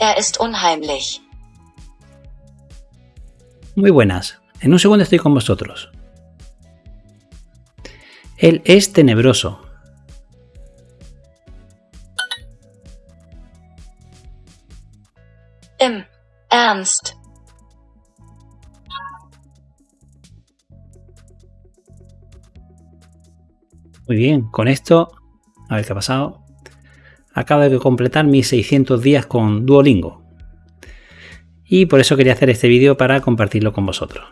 Er ist unheimlich. Muy buenas. En un segundo estoy con vosotros. Él es tenebroso. Im Ernst. Muy bien, con esto, a ver qué ha pasado. Acabo de completar mis 600 días con Duolingo. Y por eso quería hacer este vídeo para compartirlo con vosotros.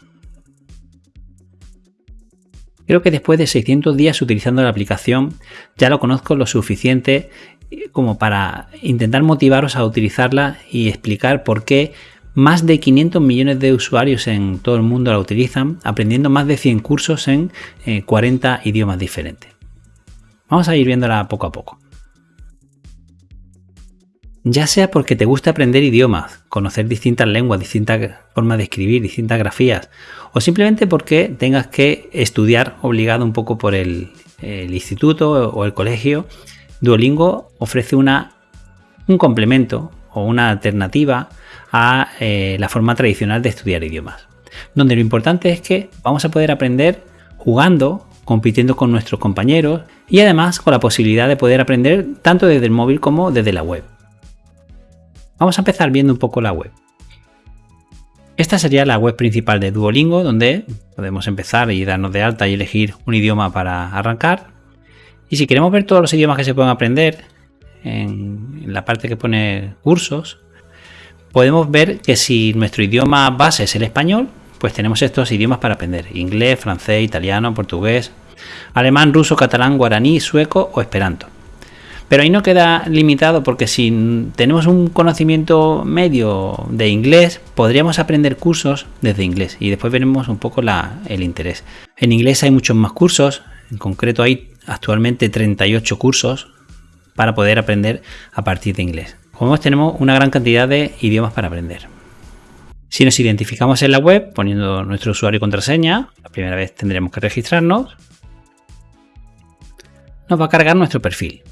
Creo que después de 600 días utilizando la aplicación ya lo conozco lo suficiente como para intentar motivaros a utilizarla y explicar por qué más de 500 millones de usuarios en todo el mundo la utilizan, aprendiendo más de 100 cursos en 40 eh, idiomas diferentes. Vamos a ir viéndola poco a poco. Ya sea porque te gusta aprender idiomas, conocer distintas lenguas, distintas formas de escribir, distintas grafías, o simplemente porque tengas que estudiar obligado un poco por el, instituto o el colegio, Duolingo ofrece una, un complemento o una alternativa a eh, la forma tradicional de estudiar idiomas, donde lo importante es que vamos a poder aprender jugando, compitiendo con nuestros compañeros y además con la posibilidad de poder aprender tanto desde el móvil como desde la web. Vamos a empezar viendo un poco la web. Esta sería la web principal de Duolingo, donde podemos empezar y darnos de alta y elegir un idioma para arrancar. Y si queremos ver todos los idiomas que se pueden aprender, en, la parte que pone cursos, podemos ver que si nuestro idioma base es el español, pues tenemos estos idiomas para aprender. Inglés, francés, italiano, portugués, alemán, ruso, catalán, guaraní, sueco o esperanto. Pero ahí no queda limitado porque si tenemos un conocimiento medio de inglés, podríamos aprender cursos desde inglés y después veremos un poco el interés. En inglés hay muchos más cursos, en concreto hay actualmente 38 cursos para poder aprender a partir de inglés. Como vemos tenemos una gran cantidad de idiomas para aprender. Si nos identificamos en la web poniendo nuestro usuario y contraseña, la primera vez tendremos que registrarnos, nos va a cargar nuestro perfil.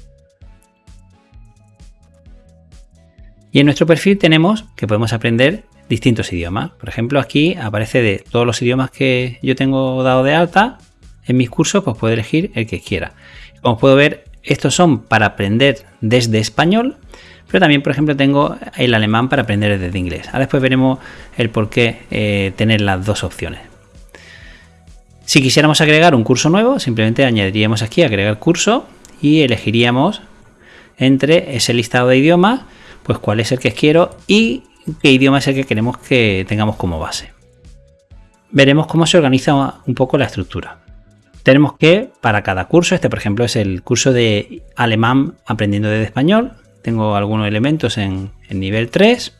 Y en nuestro perfil tenemos que podemos aprender distintos idiomas. Por ejemplo, aquí aparece de todos los idiomas que yo tengo dado de alta en mis cursos, pues puedo elegir el que quiera. Como puedo ver, estos son para aprender desde español, pero también, por ejemplo, tengo el alemán para aprender desde inglés. Ahora después veremos el por qué eh, tener las dos opciones. Si quisiéramos agregar un curso nuevo, simplemente añadiríamos aquí agregar curso y elegiríamos entre ese listado de idiomas pues cuál es el que quiero y qué idioma es el que queremos que tengamos como base. Veremos cómo se organiza un poco la estructura. Tenemos que para cada curso, este por ejemplo es el curso de alemán aprendiendo desde español, tengo algunos elementos en, en nivel 3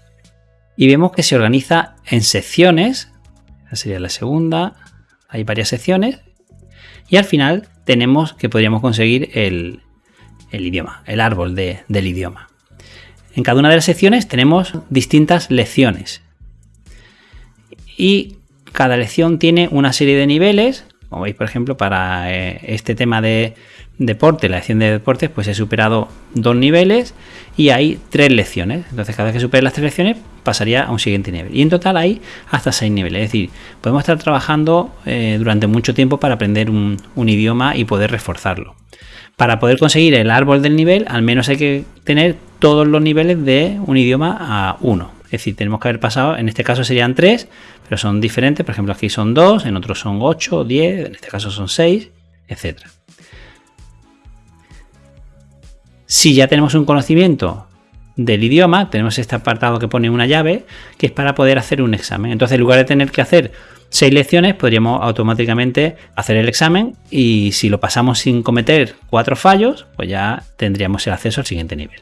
y vemos que se organiza en secciones, esa sería la segunda, hay varias secciones y al final tenemos que podríamos conseguir el, idioma, el árbol del idioma. En cada una de las secciones tenemos distintas lecciones. Y cada lección tiene una serie de niveles. Como veis, por ejemplo, para eh, este tema de deporte, la lección de deportes, pues he superado dos niveles y hay tres lecciones. Entonces, cada vez que supere las tres lecciones, pasaría a un siguiente nivel. Y en total hay hasta seis niveles. Es decir, podemos estar trabajando eh, durante mucho tiempo para aprender un idioma y poder reforzarlo. Para poder conseguir el árbol del nivel, al menos hay que tener todos los niveles de un idioma a uno. Es decir, tenemos que haber pasado, en este caso serían tres, pero son diferentes. Por ejemplo, aquí son dos, en otros son ocho diez, en este caso son seis, etc. Si ya tenemos un conocimiento del idioma, tenemos este apartado que pone una llave, que es para poder hacer un examen. Entonces, en lugar de tener que hacer seis lecciones, podríamos automáticamente hacer el examen y si lo pasamos sin cometer cuatro fallos, pues ya tendríamos el acceso al siguiente nivel.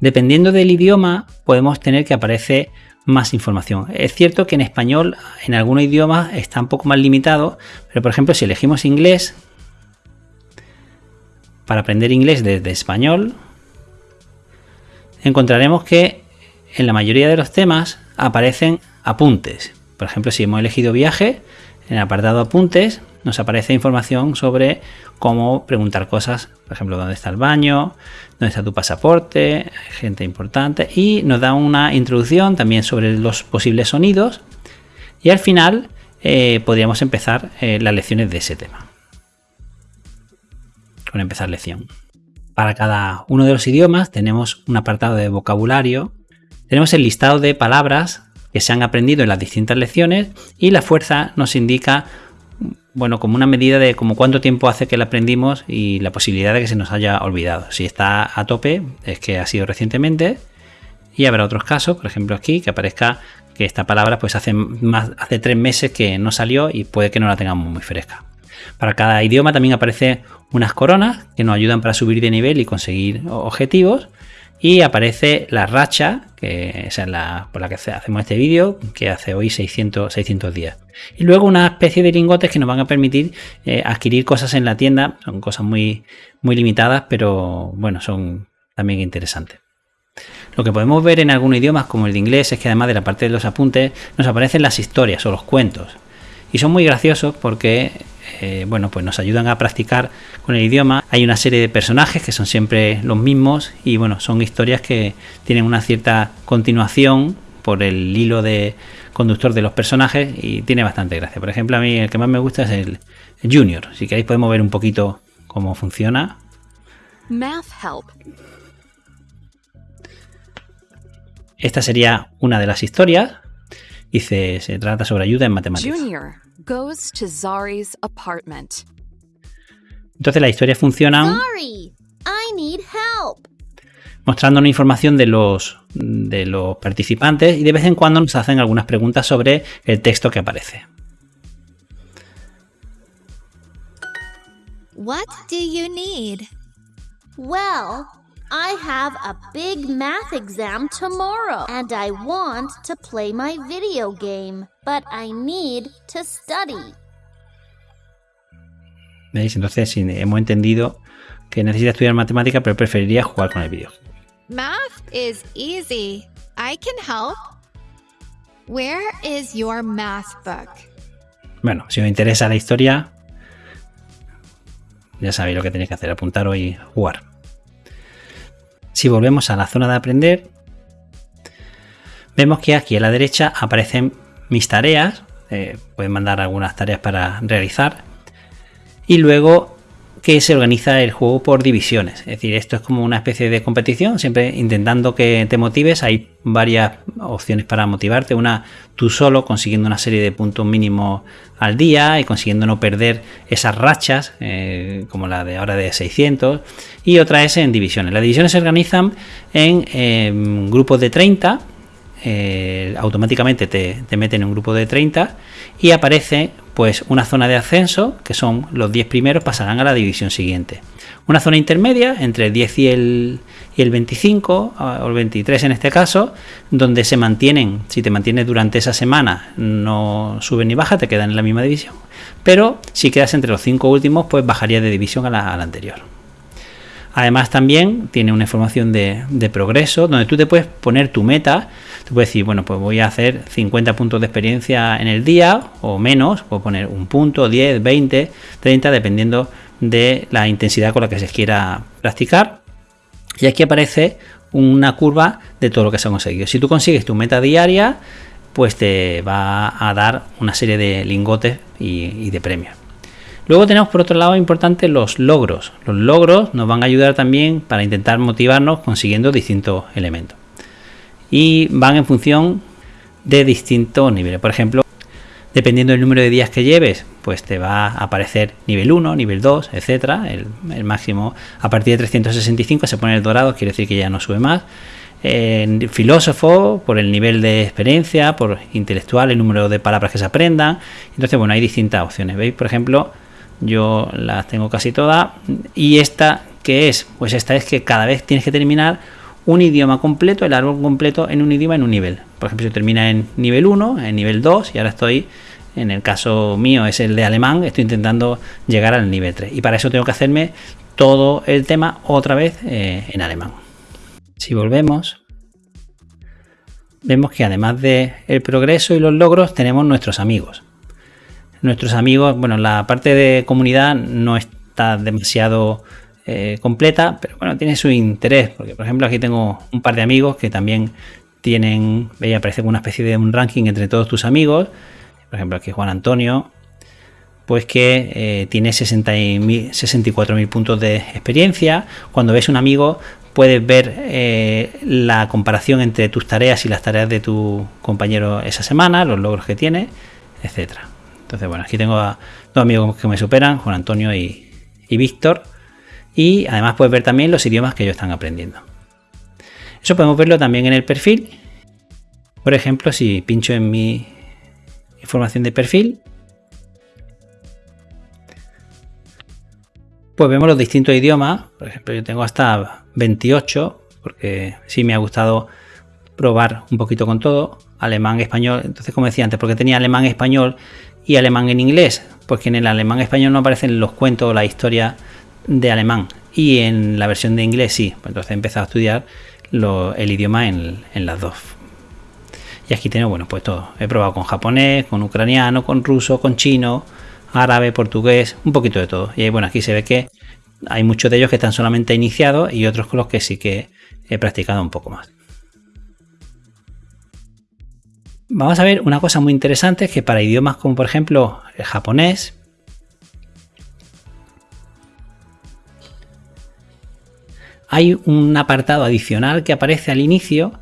Dependiendo del idioma, podemos tener que aparece más información. Es cierto que en español, en algunos idiomas, está un poco más limitado, pero por ejemplo, si elegimos inglés, para aprender inglés desde español, encontraremos que en la mayoría de los temas aparecen apuntes. Por ejemplo, si hemos elegido viaje, en el apartado apuntes nos aparece información sobre cómo preguntar cosas, por ejemplo, dónde está el baño, dónde está tu pasaporte, gente importante, y nos da una introducción también sobre los posibles sonidos. Y al final eh, podríamos empezar eh, las lecciones de ese tema. Con empezar lección. Para cada uno de los idiomas tenemos un apartado de vocabulario, tenemos el listado de palabras que se han aprendido en las distintas lecciones y la fuerza nos indica bueno, como una medida de como cuánto tiempo hace que la aprendimos y la posibilidad de que se nos haya olvidado. Si está a tope, es que ha sido recientemente. Y habrá otros casos, por ejemplo aquí, que aparezca que esta palabra pues hace más hace tres meses que no salió y puede que no la tengamos muy fresca. Para cada idioma también aparece unas coronas que nos ayudan para subir de nivel y conseguir objetivos y aparece la racha, que es la, por la que hacemos este vídeo, que hace hoy 600, 600 días. Y luego una especie de lingotes que nos van a permitir eh, adquirir cosas en la tienda. Son cosas muy, muy limitadas, pero bueno, son también interesantes. Lo que podemos ver en algunos idiomas, como el de inglés, es que además de la parte de los apuntes, nos aparecen las historias o los cuentos. Y son muy graciosos porque eh, bueno, pues nos ayudan a practicar con el idioma. Hay una serie de personajes que son siempre los mismos y bueno, son historias que tienen una cierta continuación por el hilo de conductor de los personajes y tiene bastante gracia. Por ejemplo, a mí el que más me gusta es el Junior. Si queréis podemos ver un poquito cómo funciona. Math Help. Esta sería una de las historias. Dice, se trata sobre ayuda en matemáticas. Junior goes to Zari's apartment. Entonces la historia funciona mostrando una información de los, de los participantes y de vez en cuando nos hacen algunas preguntas sobre el texto que aparece. What do you need? Well, I have a big math exam tomorrow and I want to play my video game, but I need to study. ¿Veis? Entonces hemos entendido que necesita estudiar matemática, pero preferiría jugar con el vídeo. Math is easy. I can help. Where is your math book? Bueno, si os interesa la historia, ya sabéis lo que tenéis que hacer, apuntar y jugar. Si volvemos a la zona de aprender, vemos que aquí a la derecha aparecen mis tareas. Eh, pueden mandar algunas tareas para realizar. Y luego que se organiza el juego por divisiones. Es decir, esto es como una especie de competición, siempre intentando que te motives. Hay varias opciones para motivarte. Una, tú solo, consiguiendo una serie de puntos mínimos al día y consiguiendo no perder esas rachas, eh, como la de ahora de 600. Y otra es en divisiones. Las divisiones se organizan en em, grupos de 30. Eh, automáticamente te, te meten en un grupo de 30 y aparece pues una zona de ascenso, que son los 10 primeros, pasarán a la división siguiente. Una zona intermedia entre el 10 y el, y el 25, o el 23 en este caso, donde se mantienen, si te mantienes durante esa semana, no sube ni baja, te quedan en la misma división. Pero si quedas entre los 5 últimos, pues bajaría de división a la, anterior. Además también tiene una información de progreso, donde tú te puedes poner tu meta Puedes decir, bueno, pues voy a hacer 50 puntos de experiencia en el día o menos, puedo poner un punto, 10, 20, 30, dependiendo de la intensidad con la que se quiera practicar. Y aquí aparece una curva de todo lo que se ha conseguido. Si tú consigues tu meta diaria, pues te va a dar una serie de lingotes y, y de premios. Luego tenemos por otro lado importante los logros. Los logros nos van a ayudar también para intentar motivarnos consiguiendo distintos elementos y van en función de distintos niveles. Por ejemplo, dependiendo del número de días que lleves, pues te va a aparecer nivel 1, nivel 2, etcétera. El, máximo a partir de 365 se pone el dorado, quiere decir que ya no sube más. Filósofo, por el nivel de experiencia, por intelectual, el número de palabras que se aprendan. Entonces, bueno, hay distintas opciones. ¿Veis? Por ejemplo, yo las tengo casi todas. Y esta, ¿qué es? Pues esta es que cada vez tienes que terminar un idioma completo, el árbol completo en un idioma en un nivel. Por ejemplo, si termina en nivel 1, en nivel 2 y ahora estoy, en el caso mío es el de alemán, estoy intentando llegar al nivel 3. Y para eso tengo que hacerme todo el tema otra vez eh, en alemán. Si volvemos, vemos que además de el progreso y los logros tenemos nuestros amigos. nuestros amigos, bueno, la parte de comunidad no está demasiado eh, completa, pero bueno, tiene su interés, porque por ejemplo aquí tengo un par de amigos que también tienen, veía, aparece una especie de un ranking entre todos tus amigos, por ejemplo aquí Juan Antonio, pues que eh, tiene 64.000 puntos de experiencia. Cuando ves un amigo, puedes ver eh, la comparación entre tus tareas y las tareas de tu compañero esa semana, los logros que tiene, etcétera. Entonces, bueno, aquí tengo a dos amigos que me superan, Juan Antonio y, y Víctor. Y además puedes ver también los idiomas que ellos están aprendiendo. Eso podemos verlo también en el perfil. Por ejemplo, si pincho en mi información de perfil, pues vemos los distintos idiomas. Por ejemplo, yo tengo hasta 28, porque sí me ha gustado probar un poquito con todo. Alemán, español. Entonces, como decía antes, porque tenía alemán, español y alemán en inglés. Porque en el alemán español no aparecen los cuentos o la historia de alemán. Y en la versión de inglés sí. Pues entonces he empezado a estudiar el idioma en, en las dos. Y aquí tengo, bueno, pues todo. He probado con japonés, con ucraniano, con ruso, con chino, árabe, portugués, un poquito de todo. Y bueno, aquí se ve que hay muchos de ellos que están solamente iniciados y otros con los que sí que he practicado un poco más. Vamos a ver una cosa muy interesante que para idiomas como por ejemplo el japonés, hay un apartado adicional que aparece al inicio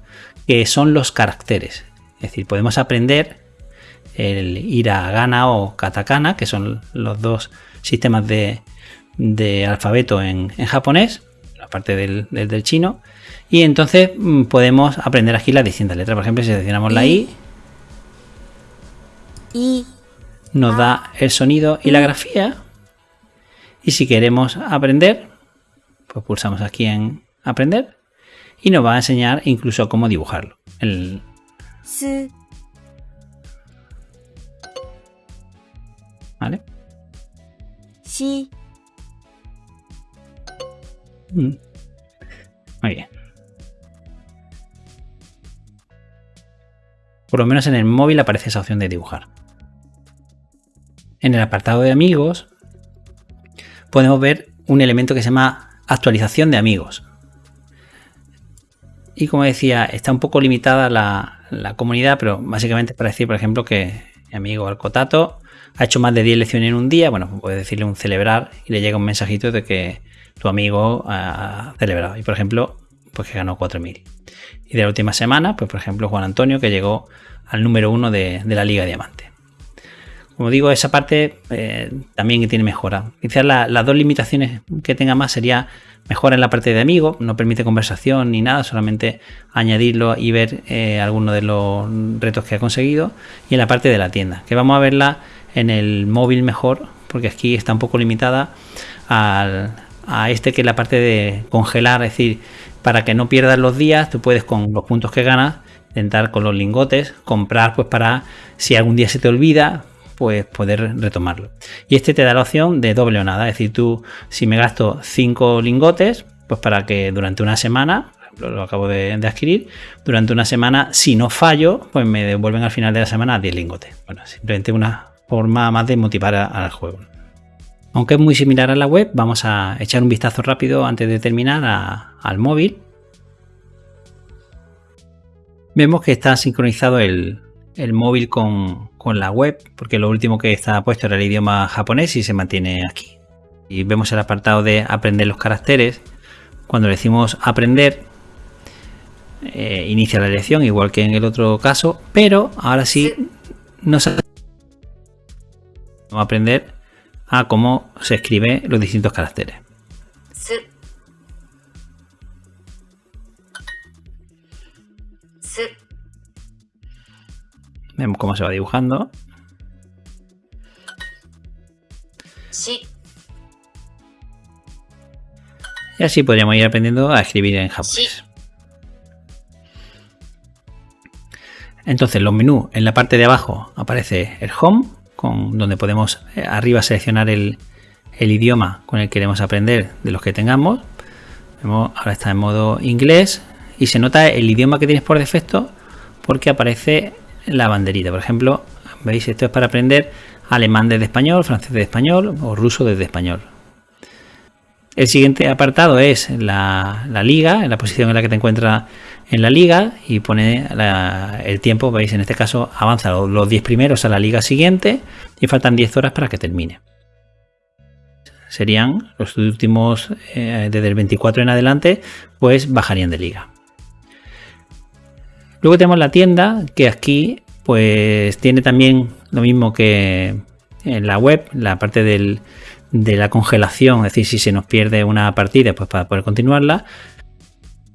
que son los caracteres. Es decir, podemos aprender el hiragana o katakana, que son los dos sistemas de, alfabeto en, japonés, la parte del, chino. Y entonces mm, podemos aprender aquí las distintas letras. Por ejemplo, si seleccionamos la I, nos da el sonido y la grafía. Y si queremos aprender, pues pulsamos aquí en aprender y nos va a enseñar incluso cómo dibujarlo. El, ¿Vale? Sí. Mm. Muy bien. Por lo menos en el móvil aparece esa opción de dibujar. En el apartado de amigos podemos ver un elemento que se llama actualización de amigos. Y como decía, está un poco limitada la, la comunidad, pero básicamente para decir, por ejemplo, que mi amigo Alcotato ha hecho más de 10 lecciones en un día, bueno, puedes decirle un celebrar y le llega un mensajito de que tu amigo ha celebrado. Y por ejemplo, pues que ganó 4.000. Y de la última semana, pues por ejemplo, Juan Antonio que llegó al número uno de, la Liga Diamante. Como digo, esa parte eh, también tiene mejora. Quizás las dos limitaciones que tenga más sería mejora en la parte de amigo, no permite conversación ni nada, solamente añadirlo y ver eh, algunos de los retos que ha conseguido. Y en la parte de la tienda, que vamos a verla en el móvil mejor, porque aquí está un poco limitada a este que es la parte de congelar, es decir, para que no pierdas los días, tú puedes con los puntos que ganas, intentar con los lingotes, comprar pues para si algún día se te olvida, pues poder retomarlo. Y este te da la opción de doble o nada, es decir, tú si me gasto 5 lingotes, pues para que durante una semana, lo acabo de, adquirir, durante una semana, si no fallo, pues me devuelven al final de la semana 10 lingotes. Bueno, simplemente una forma más de motivar al juego. Aunque es muy similar a la web, vamos a echar un vistazo rápido antes de terminar al móvil. Vemos que está sincronizado el, móvil con, la web, porque lo último que estaba puesto era el idioma japonés y se mantiene aquí. Y vemos el apartado de aprender los caracteres. Cuando le decimos aprender, eh, inicia la lección, igual que en el otro caso, pero ahora sí nos Vamos a aprender a cómo se escribe los distintos caracteres. Vemos cómo se va dibujando. Sí. Y así podríamos ir aprendiendo a escribir en japonés. Entonces, los menús en la parte de abajo aparece el home, donde podemos eh, arriba seleccionar el, idioma con el que queremos aprender de los que tengamos. ahora está en modo inglés y se nota el idioma que tienes por defecto porque aparece la banderita. Por ejemplo, veis, esto es para aprender alemán desde español, francés desde español o ruso desde español. El siguiente apartado es la, liga, en la posición en la que te encuentras en la liga y pone el tiempo, veis en este caso avanza los 10 primeros a la liga siguiente y faltan 10 horas para que termine. Serían los últimos, eh, desde el 24 en adelante, pues bajarían de liga. Luego tenemos la tienda que aquí pues tiene también lo mismo que en la web, la parte de la congelación, es decir, si se nos pierde una partida, pues para poder continuarla.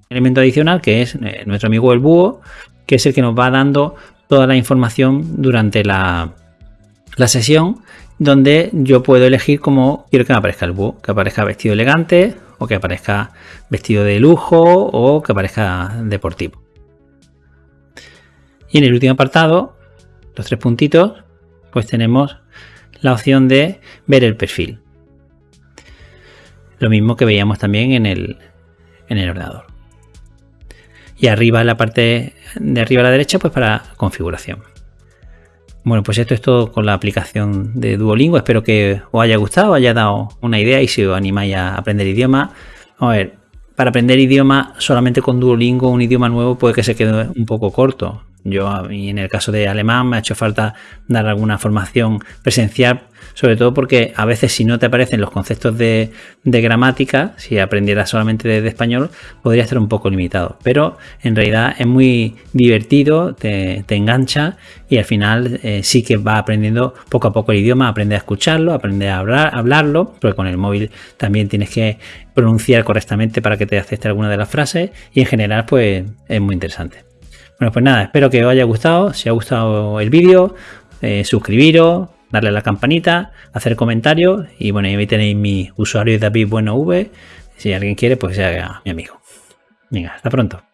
elemento adicional que es eh, nuestro amigo el búho, que es el que nos va dando toda la información durante la, la sesión, donde yo puedo elegir cómo quiero que me aparezca el búho, que aparezca vestido elegante, o que aparezca vestido de lujo, o que aparezca deportivo. Y en el último apartado, los tres puntitos, pues tenemos la opción de ver el perfil. Lo mismo que veíamos también en el, en el ordenador. Y arriba en la parte de arriba a la derecha, pues para configuración. Bueno, pues esto es todo con la aplicación de Duolingo. Espero que os haya gustado, haya dado una idea y si os animáis a aprender idioma. A ver, para aprender idioma solamente con Duolingo, un idioma nuevo puede que se quede un poco corto. Yo, en el caso de alemán, me ha hecho falta dar alguna formación presencial, sobre todo porque a veces si no te aparecen los conceptos de, gramática, si aprendieras solamente desde español, podría estar un poco limitado. Pero en realidad es muy divertido, te, engancha y al final eh, sí que va aprendiendo poco a poco el idioma, aprende a escucharlo, aprende a hablar, hablarlo, porque con el móvil también tienes que pronunciar correctamente para que te acepte alguna de las frases y en general pues es muy interesante. Bueno, pues nada, espero que os haya gustado. Si ha gustado el vídeo, eh, suscribiros, darle a la campanita, hacer comentarios. Y bueno, ahí tenéis mi usuario David Bueno V. Si alguien quiere, pues sea mi amigo. Venga, hasta pronto.